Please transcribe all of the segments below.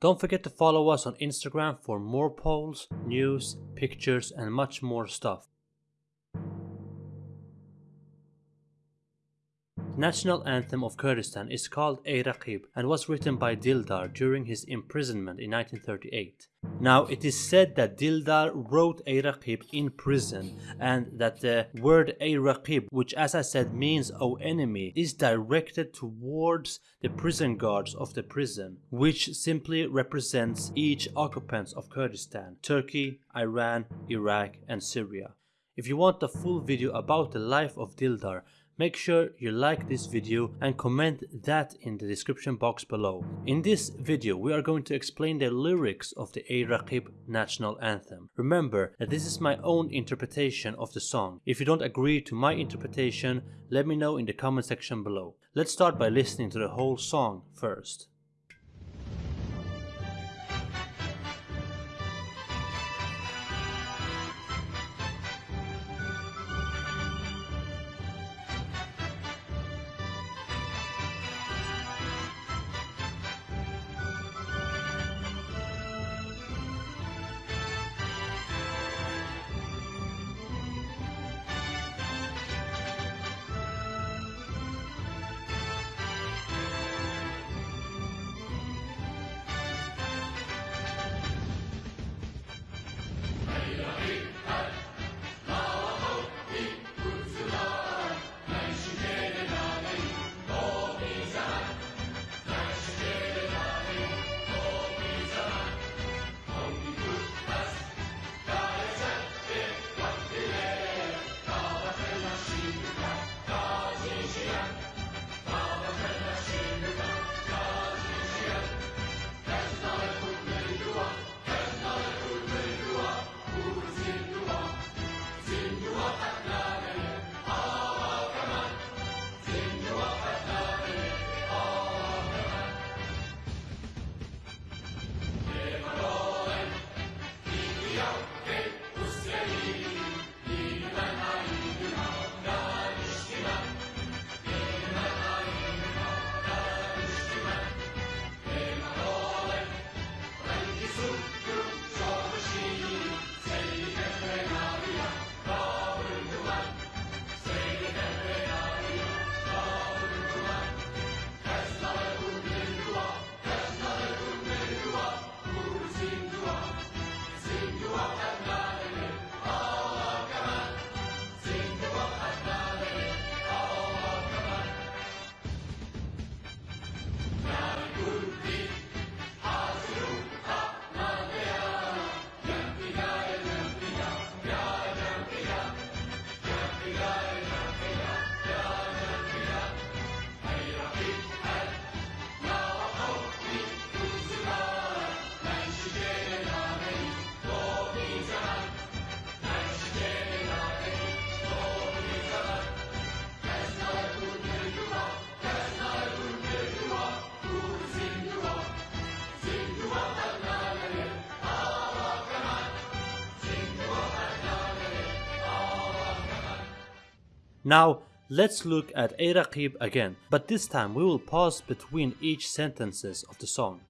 Don't forget to follow us on Instagram for more polls, news, pictures, and much more stuff. National anthem of Kurdistan is called Ey Raqib and was written by Dildar during his imprisonment in 1938. Now, it is said that Dildar wrote Ey Raqib in prison and that the word Ey Raqib, which as I said means O enemy, is directed towards the prison guards of the prison, which simply represents each occupants of Kurdistan, Turkey, Iran, Iraq and Syria. If you want the full video about the life of Dildar, Make sure you like this video and comment that in the description box below. In this video we are going to explain the lyrics of the Ey Raqib national anthem. Remember that this is my own interpretation of the song. If you don't agree to my interpretation, let me know in the comment section below. Let's start by listening to the whole song first. Hallelujah. Now, let's look at Ey again, but this time we will pause between each sentences of the song.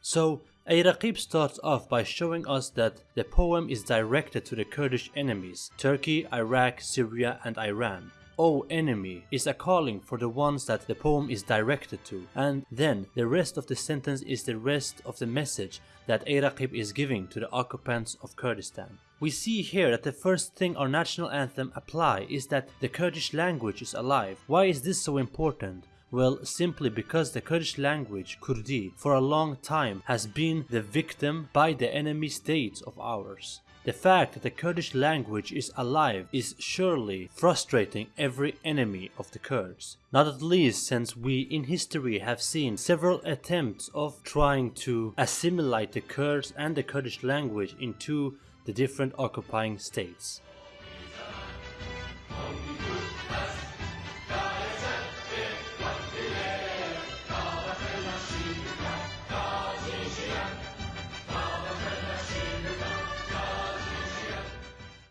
So, Ey Raqib starts off by showing us that the poem is directed to the Kurdish enemies, Turkey, Iraq, Syria and Iran. O enemy is a calling for the ones that the poem is directed to and then the rest of the sentence is the rest of the message that Ey Raqib is giving to the occupants of Kurdistan. We see here that the first thing our national anthem apply is that the Kurdish language is alive. Why is this so important? Well, simply because the Kurdish language, Kurdi, for a long time has been the victim by the enemy states of ours. The fact that the Kurdish language is alive is surely frustrating every enemy of the Kurds. Not at least since we in history have seen several attempts of trying to assimilate the Kurds and the Kurdish language into the different occupying states.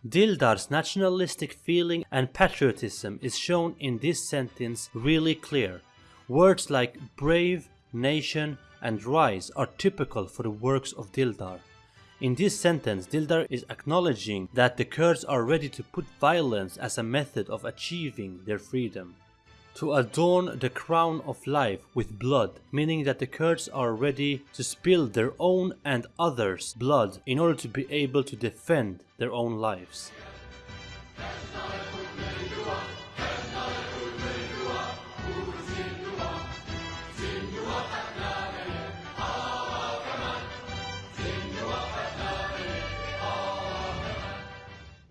Dildar's nationalistic feeling and patriotism is shown in this sentence really clear. Words like brave, nation and rise are typical for the works of Dildar. In this sentence, Dildar is acknowledging that the Kurds are ready to put violence as a method of achieving their freedom. To adorn the crown of life with blood, meaning that the Kurds are ready to spill their own and others' blood in order to be able to defend their own lives.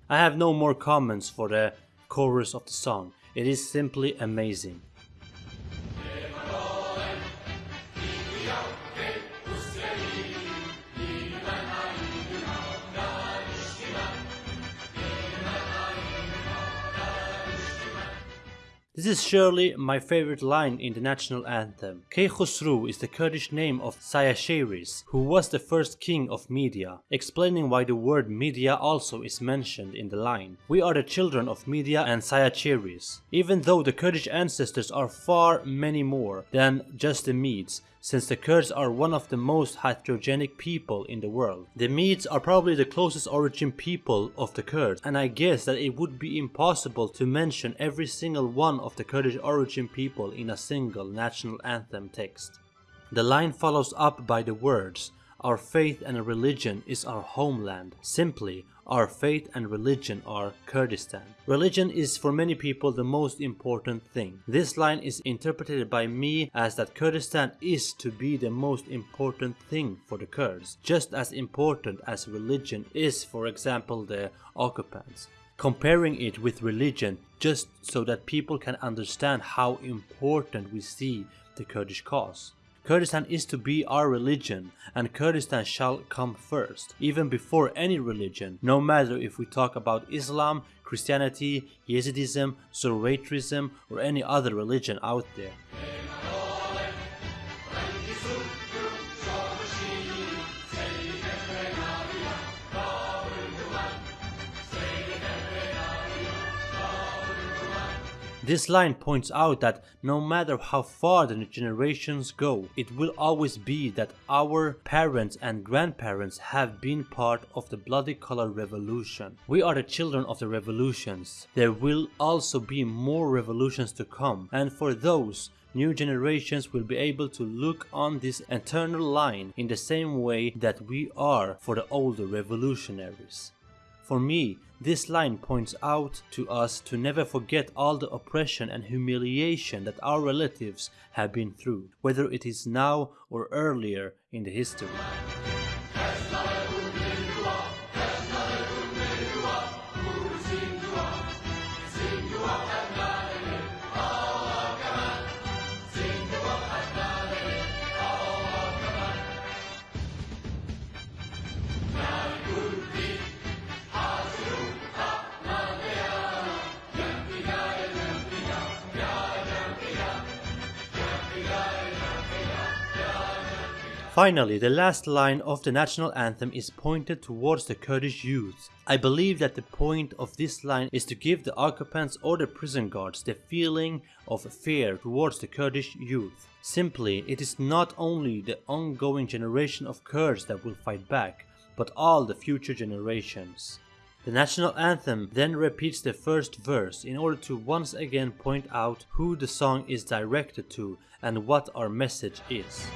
I have no more comments for the chorus of the song. It is simply amazing. This is surely my favorite line in the national anthem. Kaykhosru is the Kurdish name of Cyaxares, who was the first king of Media, explaining why the word Media also is mentioned in the line. We are the children of Media and Cyaxares. Even though the Kurdish ancestors are far many more than just the Medes, since the Kurds are one of the most heterogenic people in the world. The Medes are probably the closest origin people of the Kurds, and I guess that it would be impossible to mention every single one of the Kurdish origin people in a single national anthem text. The line follows up by the words, our faith and religion is our homeland. Simply, our faith and religion are Kurdistan. Religion is for many people the most important thing. This line is interpreted by me as that Kurdistan is to be the most important thing for the Kurds, just as important as religion is for example the occupants comparing it with religion just so that people can understand how important we see the Kurdish cause. Kurdistan is to be our religion and Kurdistan shall come first, even before any religion, no matter if we talk about Islam, Christianity, Yazidism, Zoroastrianism or any other religion out there. This line points out that no matter how far the generations go, it will always be that our parents and grandparents have been part of the bloody color revolution. We are the children of the revolutions. There will also be more revolutions to come and for those new generations will be able to look on this eternal line in the same way that we are for the older revolutionaries. For me, this line points out to us to never forget all the oppression and humiliation that our relatives have been through, whether it is now or earlier in the history. Finally, the last line of the national anthem is pointed towards the Kurdish youth. I believe that the point of this line is to give the occupants or the prison guards the feeling of fear towards the Kurdish youth. Simply, it is not only the ongoing generation of Kurds that will fight back, but all the future generations. The national anthem then repeats the first verse in order to once again point out who the song is directed to and what our message is.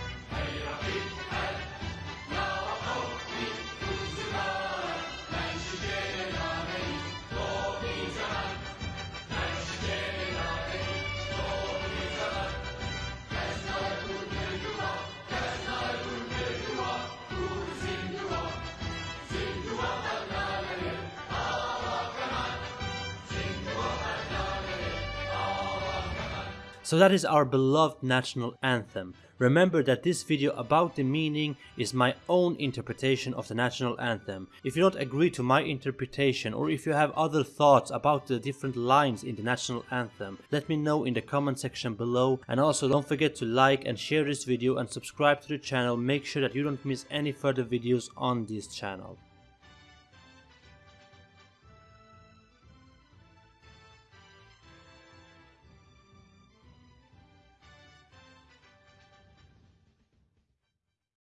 So that is our beloved national anthem. Remember that this video about the meaning is my own interpretation of the national anthem. If you don't agree to my interpretation or if you have other thoughts about the different lines in the national anthem, let me know in the comment section below and also don't forget to like and share this video and subscribe to the channel, make sure that you don't miss any further videos on this channel.